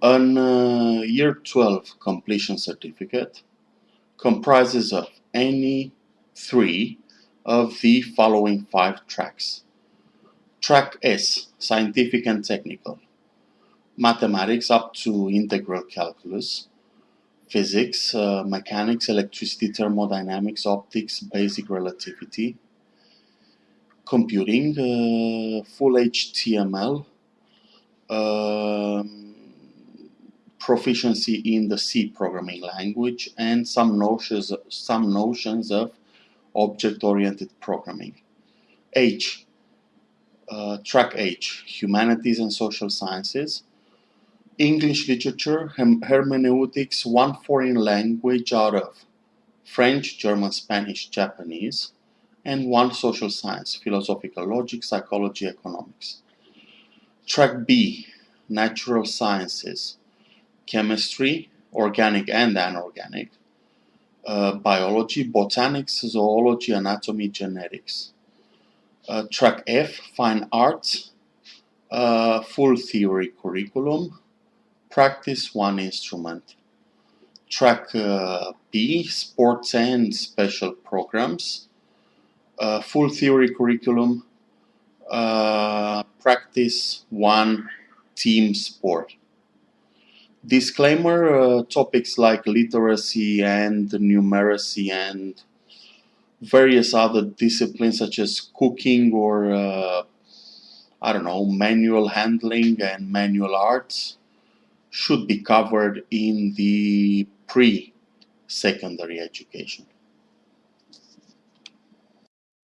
An uh, Year 12 completion certificate comprises of any three of the following five tracks. Track S, Scientific and Technical, Mathematics up to Integral Calculus, Physics, uh, Mechanics, Electricity, Thermodynamics, Optics, Basic Relativity, Computing, uh, Full HTML, um, proficiency in the C programming language and some notions, some notions of object-oriented programming. H, uh, track H, Humanities and Social Sciences. English literature, hermeneutics, one foreign language out of French, German, Spanish, Japanese, and one social science, philosophical logic, psychology, economics. Track B, natural sciences, chemistry, organic and anorganic, uh, biology, botanics, zoology, anatomy, genetics. Uh, track F, fine arts, uh, full theory curriculum, practice one instrument. Track uh, B, sports and special programs, uh, full theory curriculum, uh, practice one team sport. Disclaimer, uh, topics like literacy and numeracy and various other disciplines such as cooking or uh, I don't know, manual handling and manual arts should be covered in the pre-secondary education.